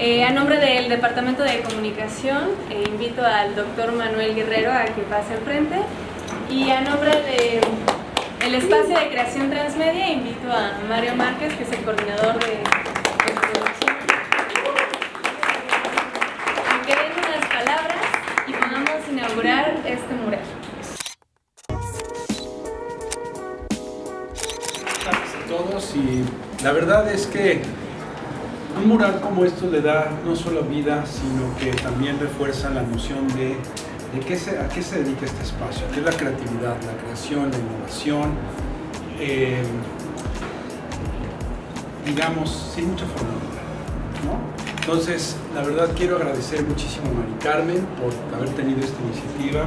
Eh, a nombre del Departamento de Comunicación, eh, invito al doctor Manuel Guerrero a que pase al frente. Y a nombre del espacio de creación transmedia, invito a Mario Márquez, que es el coordinador de. Que den unas palabras y podamos inaugurar este mural. a todos y la verdad es que un mural como esto le da no solo vida, sino que también refuerza la noción de, qué se, a qué se dedica este espacio, que es la creatividad, la creación, la innovación, eh, digamos, sin mucha fórmula. ¿no? Entonces, la verdad quiero agradecer muchísimo a Mari Carmen por haber tenido esta iniciativa,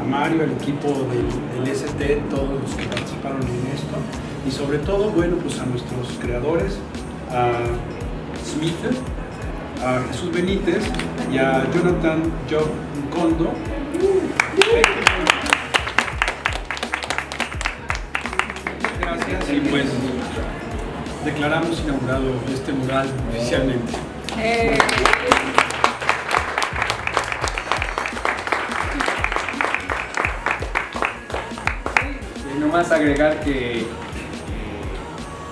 a Mario, al equipo del, del ST, todos los que participaron en esto, y sobre todo, bueno, pues a nuestros creadores, a Smith, a Jesús Benítez y a Jonathan Job Kondo. Gracias y pues declaramos inaugurado este mural oficialmente. Eh, Y nomás agregar que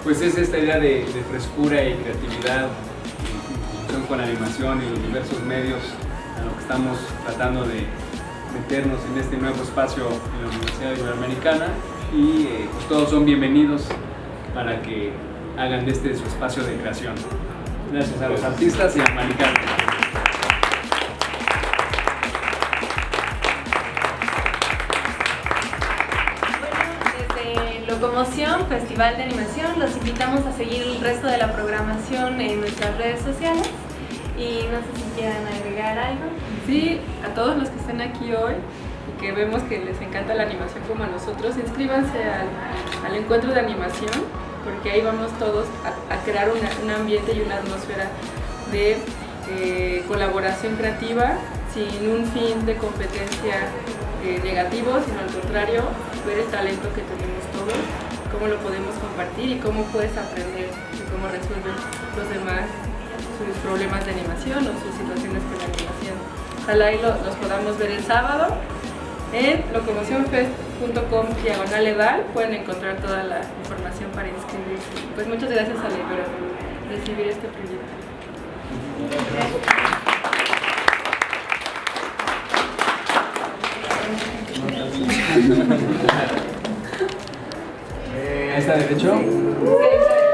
pues es esta idea de, frescura y creatividad con animación y los diversos medios a lo que estamos tratando de meternos en este nuevo espacio en la Universidad Iberoamericana y eh, pues todos son bienvenidos para que hagan de este su espacio de creación. Gracias a los artistas y a Maricano. Locomoción, Festival de Animación, los invitamos a seguir el resto de la programación en nuestras redes sociales y no sé si quieran agregar algo. Sí, a todos los que están aquí hoy y que vemos que les encanta la animación como a nosotros, inscríbanse al, encuentro de animación porque ahí vamos todos a, crear un ambiente y una atmósfera de eh, colaboración creativa sin un fin de competencia eh, negativo, sino al contrario, ver el talento que tenemos todos, cómo lo podemos compartir y cómo puedes aprender de cómo resuelven los demás sus problemas de animación o sus situaciones con la animación. Ojalá lo- los podamos ver el sábado en locomocionfest.com diagonal edal pueden encontrar toda la información para inscribirse. Pues muchas gracias a Libero por recibir este proyecto. Ahí está derecho. Sí.